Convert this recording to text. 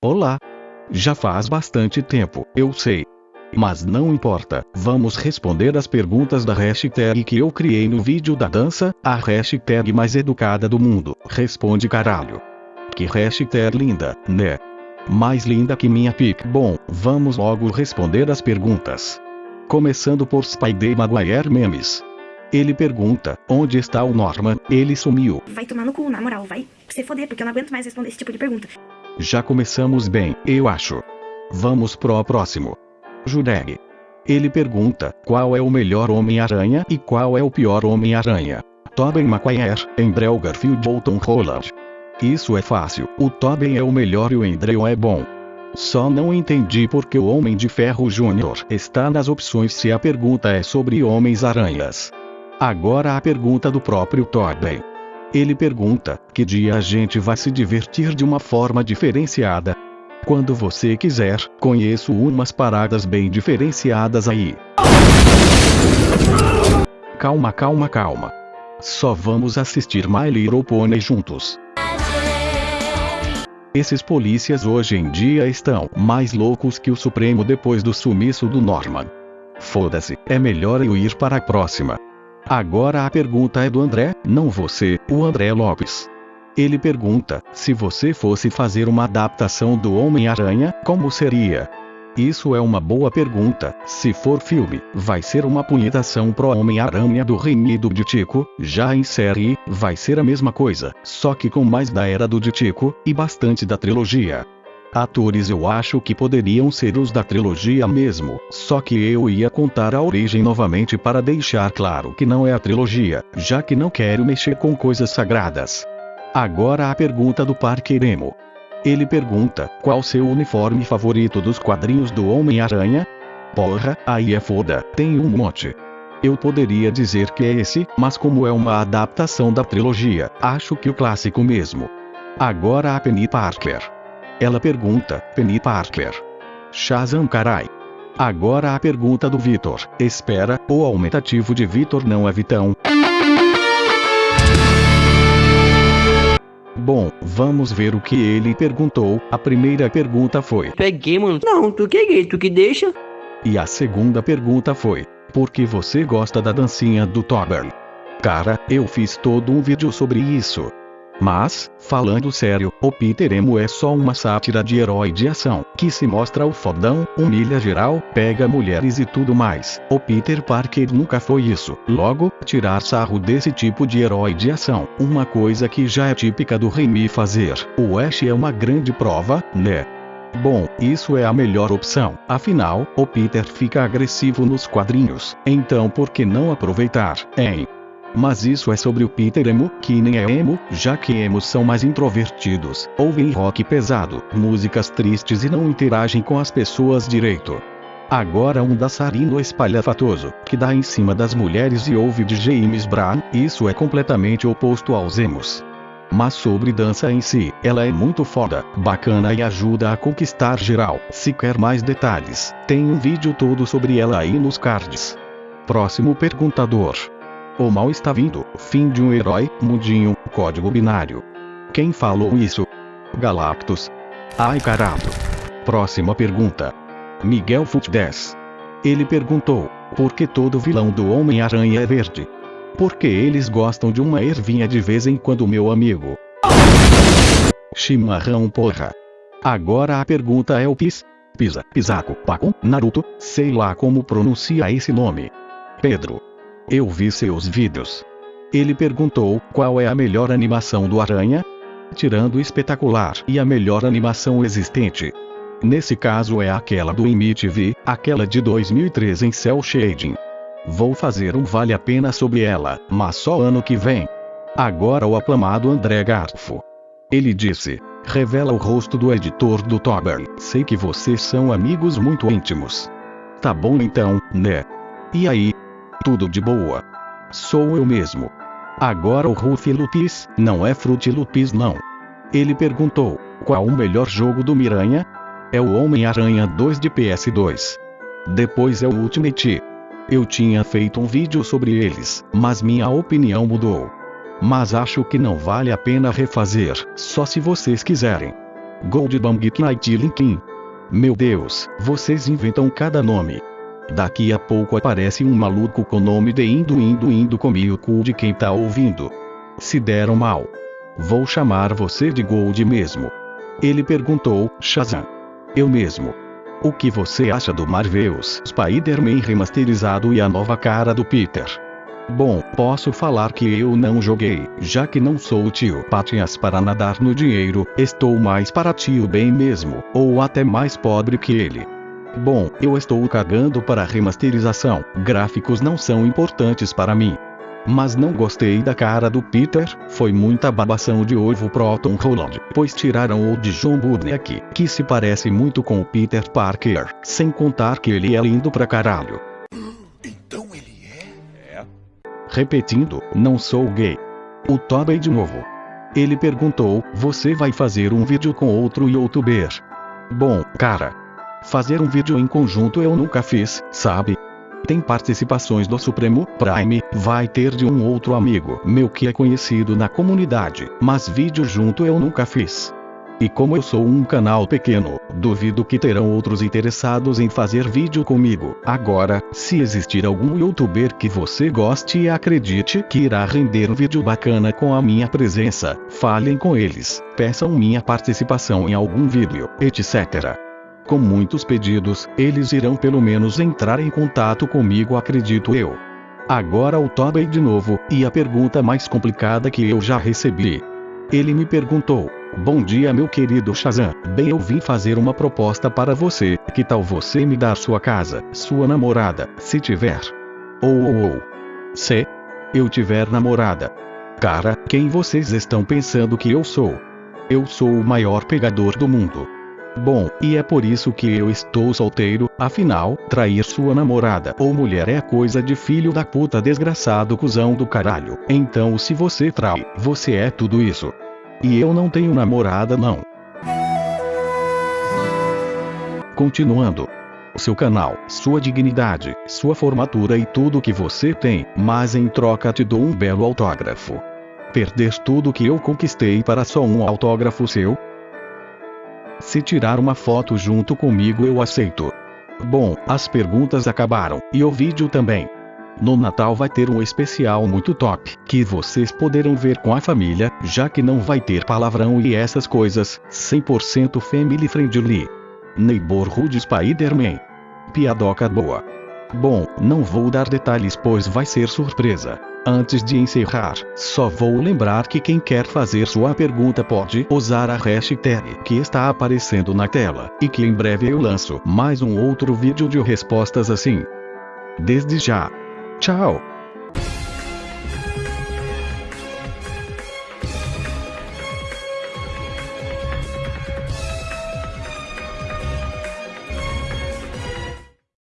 Olá. Já faz bastante tempo, eu sei. Mas não importa, vamos responder as perguntas da hashtag que eu criei no vídeo da dança, a hashtag mais educada do mundo. Responde caralho. Que hashtag linda, né? Mais linda que minha pic. Bom, vamos logo responder as perguntas. Começando por Spidey Maguire Memes. Ele pergunta, onde está o Norman? Ele sumiu. Vai tomar no cu, na moral, vai se foder, porque eu não aguento mais responder esse tipo de pergunta. Já começamos bem, eu acho. Vamos pro próximo. Jureg. Ele pergunta, qual é o melhor Homem-Aranha e qual é o pior Homem-Aranha? Tobey Maguire, Andrew Garfield ou Tom Holland? Isso é fácil, o Tobey é o melhor e o Andrew é bom. Só não entendi porque o Homem de Ferro Júnior está nas opções se a pergunta é sobre Homens-Aranhas. Agora a pergunta do próprio Tobey. Ele pergunta: que dia a gente vai se divertir de uma forma diferenciada? Quando você quiser, conheço umas paradas bem diferenciadas aí. Calma, calma, calma. Só vamos assistir My Little Pony juntos. Esses polícias hoje em dia estão mais loucos que o Supremo depois do sumiço do Norman. Foda-se, é melhor eu ir para a próxima. Agora a pergunta é do André, não você, o André Lopes. Ele pergunta: se você fosse fazer uma adaptação do Homem-Aranha, como seria? Isso é uma boa pergunta. Se for filme, vai ser uma punhetação pro Homem-Aranha do Remido de Tico, já em série, vai ser a mesma coisa, só que com mais da era do Tico, e bastante da trilogia. Atores eu acho que poderiam ser os da trilogia mesmo, só que eu ia contar a origem novamente para deixar claro que não é a trilogia, já que não quero mexer com coisas sagradas. Agora a pergunta do Parque Emo. Ele pergunta, qual seu uniforme favorito dos quadrinhos do Homem-Aranha? Porra, aí é foda, tem um monte. Eu poderia dizer que é esse, mas como é uma adaptação da trilogia, acho que o clássico mesmo. Agora a Penny Parker. Ela pergunta, Penny Parker. Shazam carai. Agora a pergunta do Vitor. Espera, o aumentativo de Vitor não é Vitão. Bom, vamos ver o que ele perguntou. A primeira pergunta foi: Peguei, mano. Não, tu que gay, tu que deixa? E a segunda pergunta foi: Por que você gosta da dancinha do Tober? Cara, eu fiz todo um vídeo sobre isso. Mas, falando sério, o Peter Emo é só uma sátira de herói de ação, que se mostra o fodão, humilha geral, pega mulheres e tudo mais. O Peter Parker nunca foi isso. Logo, tirar sarro desse tipo de herói de ação, uma coisa que já é típica do Raimi fazer. O Ash é uma grande prova, né? Bom, isso é a melhor opção. Afinal, o Peter fica agressivo nos quadrinhos. Então por que não aproveitar, hein? Mas isso é sobre o Peter Emo, que nem é emo, já que emos são mais introvertidos, ouvem rock pesado, músicas tristes e não interagem com as pessoas direito. Agora um dançarino espalhafatoso, que dá em cima das mulheres e ouve de James Brown, isso é completamente oposto aos emos. Mas sobre dança em si, ela é muito foda, bacana e ajuda a conquistar geral. Se quer mais detalhes, tem um vídeo todo sobre ela aí nos cards. Próximo perguntador. O mal está vindo, fim de um herói, mudinho, código binário. Quem falou isso? Galactus. Ai caralho. Próxima pergunta. Miguel Fut 10. Ele perguntou, por que todo vilão do Homem-Aranha é verde? Porque eles gostam de uma ervinha de vez em quando meu amigo. Chimarrão porra. Agora a pergunta é o Pis? Pisa, Pisaco, Paco, Naruto, sei lá como pronuncia esse nome. Pedro. Eu vi seus vídeos. Ele perguntou qual é a melhor animação do Aranha? Tirando espetacular e a melhor animação existente. Nesse caso é aquela do IMTV, aquela de 2003 em Cell Shading. Vou fazer um vale a pena sobre ela, mas só ano que vem. Agora o aclamado André Garfo. Ele disse: revela o rosto do editor do Tober. Sei que vocês são amigos muito íntimos. Tá bom então, né? E aí, tudo de boa. Sou eu mesmo. Agora o Ruffy Lupis, não é Fruit Lupis não. Ele perguntou, qual o melhor jogo do Miranha? É o Homem-Aranha 2 de PS2. Depois é o Ultimate. Eu tinha feito um vídeo sobre eles, mas minha opinião mudou. Mas acho que não vale a pena refazer, só se vocês quiserem. Goldbang Knight Linkin. Meu Deus, vocês inventam cada nome. Daqui a pouco aparece um maluco com nome de indo indo indo comi o cu de quem tá ouvindo. Se deram mal. Vou chamar você de Gold mesmo. Ele perguntou, Shazam. Eu mesmo. O que você acha do Marvel's Spider-Man remasterizado e a nova cara do Peter? Bom, posso falar que eu não joguei, já que não sou o tio Patinhas para nadar no dinheiro, estou mais para tio bem mesmo, ou até mais pobre que ele. Bom, eu estou cagando para a remasterização, gráficos não são importantes para mim. Mas não gostei da cara do Peter, foi muita babação de ovo Proton Holland, pois tiraram o de John Budniak, que se parece muito com o Peter Parker, sem contar que ele é lindo pra caralho. Então ele é? Repetindo, não sou gay. O Tobey de novo. Ele perguntou, você vai fazer um vídeo com outro youtuber? Bom, cara. Fazer um vídeo em conjunto eu nunca fiz, sabe? Tem participações do Supremo Prime, vai ter de um outro amigo meu que é conhecido na comunidade, mas vídeo junto eu nunca fiz. E como eu sou um canal pequeno, duvido que terão outros interessados em fazer vídeo comigo. Agora, se existir algum youtuber que você goste e acredite que irá render um vídeo bacana com a minha presença, falem com eles, peçam minha participação em algum vídeo, etc. Com muitos pedidos, eles irão pelo menos entrar em contato comigo, acredito eu. Agora o Tobey de novo, e a pergunta mais complicada que eu já recebi. Ele me perguntou: Bom dia, meu querido Shazam. Bem, eu vim fazer uma proposta para você. Que tal você me dar sua casa, sua namorada, se tiver? Ou ou ou. Se eu tiver namorada. Cara, quem vocês estão pensando que eu sou? Eu sou o maior pegador do mundo. Bom, e é por isso que eu estou solteiro, afinal, trair sua namorada ou mulher é coisa de filho da puta desgraçado cuzão do caralho. Então se você trai, você é tudo isso. E eu não tenho namorada não. Continuando. Seu canal, sua dignidade, sua formatura e tudo que você tem, mas em troca te dou um belo autógrafo. Perder tudo que eu conquistei para só um autógrafo seu? Se tirar uma foto junto comigo eu aceito. Bom, as perguntas acabaram, e o vídeo também. No Natal vai ter um especial muito top, que vocês poderão ver com a família, já que não vai ter palavrão e essas coisas, 100% family friendly. Neighborhood Spider-Man. Piadoca boa. Bom, não vou dar detalhes pois vai ser surpresa. Antes de encerrar, só vou lembrar que quem quer fazer sua pergunta pode usar a hashtag que está aparecendo na tela, e que em breve eu lanço mais um outro vídeo de respostas assim. Desde já. Tchau!